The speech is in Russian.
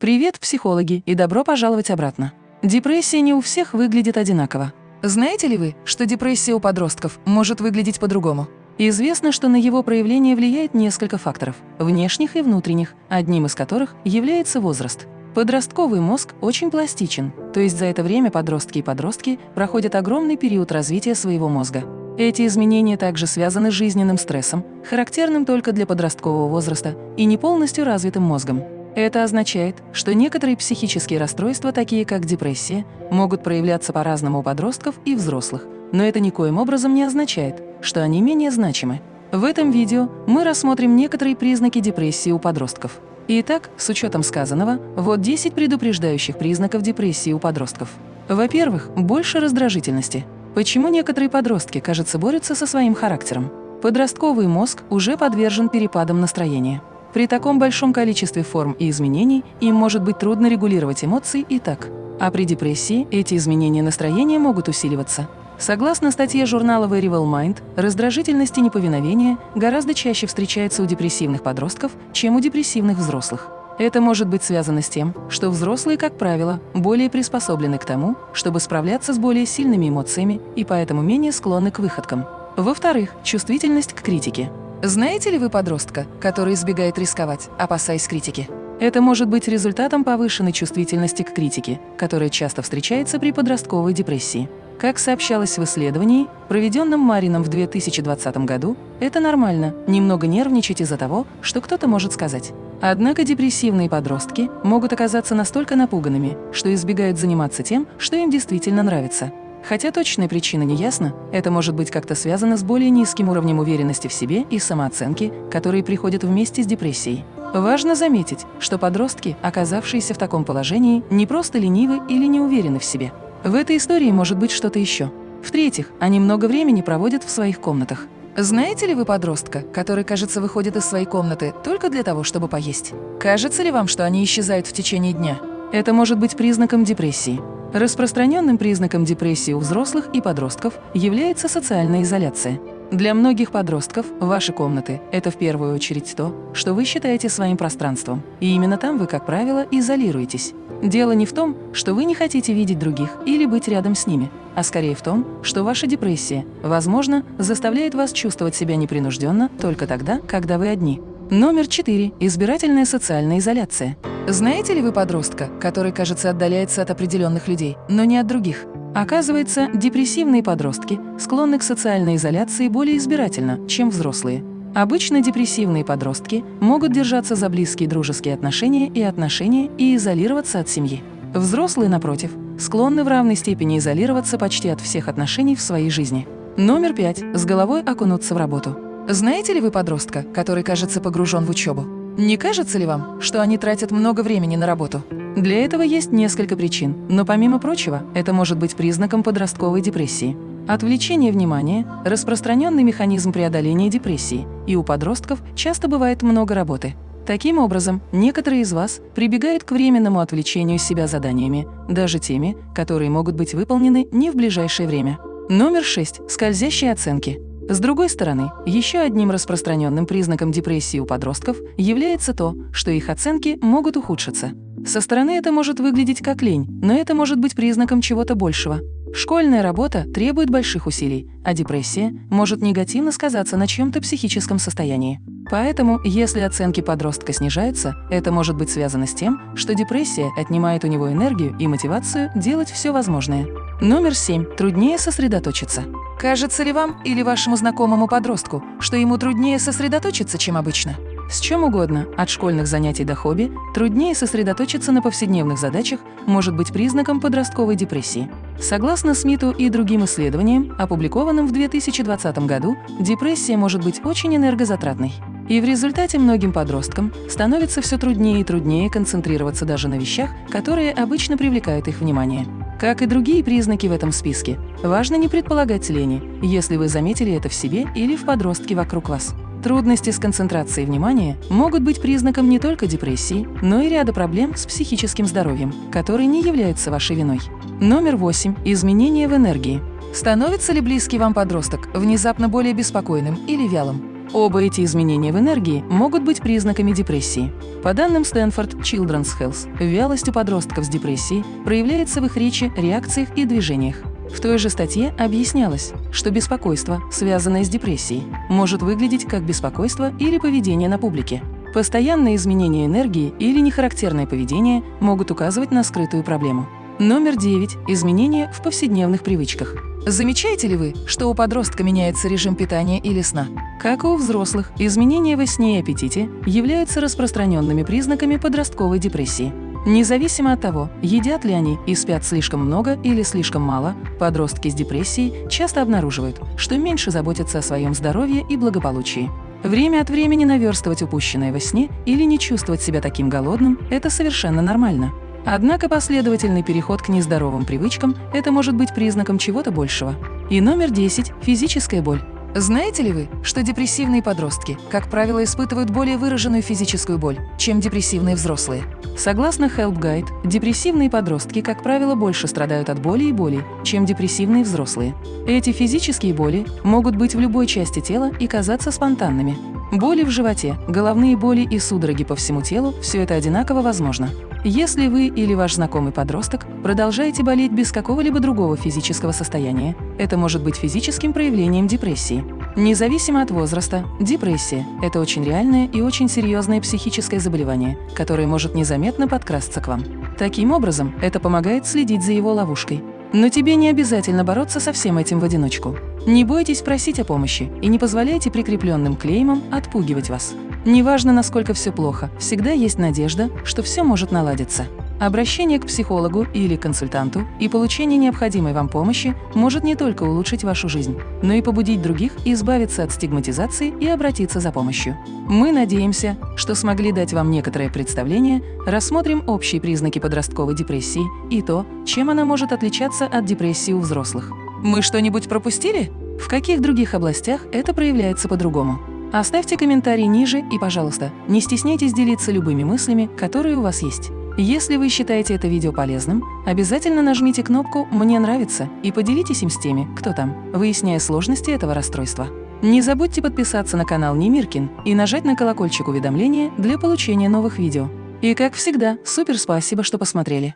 Привет, психологи, и добро пожаловать обратно. Депрессия не у всех выглядит одинаково. Знаете ли вы, что депрессия у подростков может выглядеть по-другому? Известно, что на его проявление влияет несколько факторов – внешних и внутренних, одним из которых является возраст. Подростковый мозг очень пластичен, то есть за это время подростки и подростки проходят огромный период развития своего мозга. Эти изменения также связаны с жизненным стрессом, характерным только для подросткового возраста, и не полностью развитым мозгом. Это означает, что некоторые психические расстройства, такие как депрессия, могут проявляться по-разному у подростков и взрослых, но это никоим образом не означает, что они менее значимы. В этом видео мы рассмотрим некоторые признаки депрессии у подростков. Итак, с учетом сказанного, вот 10 предупреждающих признаков депрессии у подростков. Во-первых, больше раздражительности. Почему некоторые подростки, кажется, борются со своим характером? Подростковый мозг уже подвержен перепадам настроения. При таком большом количестве форм и изменений им может быть трудно регулировать эмоции и так. А при депрессии эти изменения настроения могут усиливаться. Согласно статье журнала Variable Mind, раздражительность и неповиновение гораздо чаще встречаются у депрессивных подростков, чем у депрессивных взрослых. Это может быть связано с тем, что взрослые, как правило, более приспособлены к тому, чтобы справляться с более сильными эмоциями и поэтому менее склонны к выходкам. Во-вторых, чувствительность к критике. Знаете ли вы подростка, который избегает рисковать, опасаясь критики? Это может быть результатом повышенной чувствительности к критике, которая часто встречается при подростковой депрессии. Как сообщалось в исследовании, проведенном Марином в 2020 году, это нормально немного нервничать из-за того, что кто-то может сказать. Однако депрессивные подростки могут оказаться настолько напуганными, что избегают заниматься тем, что им действительно нравится. Хотя точная причина не ясна, это может быть как-то связано с более низким уровнем уверенности в себе и самооценки, которые приходят вместе с депрессией. Важно заметить, что подростки, оказавшиеся в таком положении, не просто ленивы или не уверены в себе. В этой истории может быть что-то еще. В-третьих, они много времени проводят в своих комнатах. Знаете ли вы подростка, который, кажется, выходит из своей комнаты только для того, чтобы поесть? Кажется ли вам, что они исчезают в течение дня? Это может быть признаком депрессии. Распространенным признаком депрессии у взрослых и подростков является социальная изоляция. Для многих подростков ваши комнаты – это в первую очередь то, что вы считаете своим пространством, и именно там вы, как правило, изолируетесь. Дело не в том, что вы не хотите видеть других или быть рядом с ними, а скорее в том, что ваша депрессия, возможно, заставляет вас чувствовать себя непринужденно только тогда, когда вы одни. Номер 4. Избирательная социальная изоляция. Знаете ли вы подростка, который, кажется, отдаляется от определенных людей, но не от других? Оказывается, депрессивные подростки склонны к социальной изоляции более избирательно, чем взрослые. Обычно депрессивные подростки могут держаться за близкие дружеские отношения и отношения и изолироваться от семьи. Взрослые, напротив, склонны в равной степени изолироваться почти от всех отношений в своей жизни. Номер пять. С головой окунуться в работу. Знаете ли вы подростка, который кажется погружен в учебу? Не кажется ли вам, что они тратят много времени на работу? Для этого есть несколько причин, но помимо прочего, это может быть признаком подростковой депрессии. Отвлечение внимания – распространенный механизм преодоления депрессии, и у подростков часто бывает много работы. Таким образом, некоторые из вас прибегают к временному отвлечению себя заданиями, даже теми, которые могут быть выполнены не в ближайшее время. Номер 6. Скользящие оценки. С другой стороны, еще одним распространенным признаком депрессии у подростков является то, что их оценки могут ухудшиться. Со стороны это может выглядеть как лень, но это может быть признаком чего-то большего. Школьная работа требует больших усилий, а депрессия может негативно сказаться на чьем-то психическом состоянии. Поэтому, если оценки подростка снижаются, это может быть связано с тем, что депрессия отнимает у него энергию и мотивацию делать все возможное. Номер 7. Труднее сосредоточиться. Кажется ли вам или вашему знакомому подростку, что ему труднее сосредоточиться, чем обычно? С чем угодно, от школьных занятий до хобби, труднее сосредоточиться на повседневных задачах может быть признаком подростковой депрессии. Согласно Смиту и другим исследованиям, опубликованным в 2020 году, депрессия может быть очень энергозатратной. И в результате многим подросткам становится все труднее и труднее концентрироваться даже на вещах, которые обычно привлекают их внимание. Как и другие признаки в этом списке, важно не предполагать лени, если вы заметили это в себе или в подростке вокруг вас. Трудности с концентрацией внимания могут быть признаком не только депрессии, но и ряда проблем с психическим здоровьем, которые не являются вашей виной. Номер 8. Изменения в энергии. Становится ли близкий вам подросток внезапно более беспокойным или вялым? Оба эти изменения в энергии могут быть признаками депрессии. По данным Stanford Children's Health, вялость у подростков с депрессией проявляется в их речи, реакциях и движениях. В той же статье объяснялось, что беспокойство, связанное с депрессией, может выглядеть как беспокойство или поведение на публике. Постоянные изменения энергии или нехарактерное поведение могут указывать на скрытую проблему. Номер 9. Изменения в повседневных привычках. Замечаете ли вы, что у подростка меняется режим питания или сна? Как и у взрослых, изменения во сне и аппетите являются распространенными признаками подростковой депрессии. Независимо от того, едят ли они и спят слишком много или слишком мало, подростки с депрессией часто обнаруживают, что меньше заботятся о своем здоровье и благополучии. Время от времени наверстывать упущенное во сне или не чувствовать себя таким голодным – это совершенно нормально. Однако последовательный переход к нездоровым привычкам – это может быть признаком чего-то большего. И номер 10 – физическая боль. Знаете ли вы, что депрессивные подростки, как правило, испытывают более выраженную физическую боль, чем депрессивные взрослые? Согласно Help Guide, депрессивные подростки, как правило, больше страдают от боли и боли, чем депрессивные взрослые. Эти физические боли могут быть в любой части тела и казаться спонтанными. Боли в животе, головные боли и судороги по всему телу – все это одинаково возможно. Если вы или ваш знакомый подросток продолжаете болеть без какого-либо другого физического состояния, это может быть физическим проявлением депрессии. Независимо от возраста, депрессия – это очень реальное и очень серьезное психическое заболевание, которое может незаметно подкрасться к вам. Таким образом, это помогает следить за его ловушкой. Но тебе не обязательно бороться со всем этим в одиночку. Не бойтесь просить о помощи и не позволяйте прикрепленным клеймам отпугивать вас. Неважно, насколько все плохо, всегда есть надежда, что все может наладиться. Обращение к психологу или консультанту и получение необходимой вам помощи может не только улучшить вашу жизнь, но и побудить других избавиться от стигматизации и обратиться за помощью. Мы надеемся, что смогли дать вам некоторое представление, рассмотрим общие признаки подростковой депрессии и то, чем она может отличаться от депрессии у взрослых. Мы что-нибудь пропустили? В каких других областях это проявляется по-другому? Оставьте комментарий ниже и, пожалуйста, не стесняйтесь делиться любыми мыслями, которые у вас есть. Если вы считаете это видео полезным, обязательно нажмите кнопку «Мне нравится» и поделитесь им с теми, кто там, выясняя сложности этого расстройства. Не забудьте подписаться на канал Немиркин и нажать на колокольчик уведомления для получения новых видео. И как всегда, супер спасибо, что посмотрели!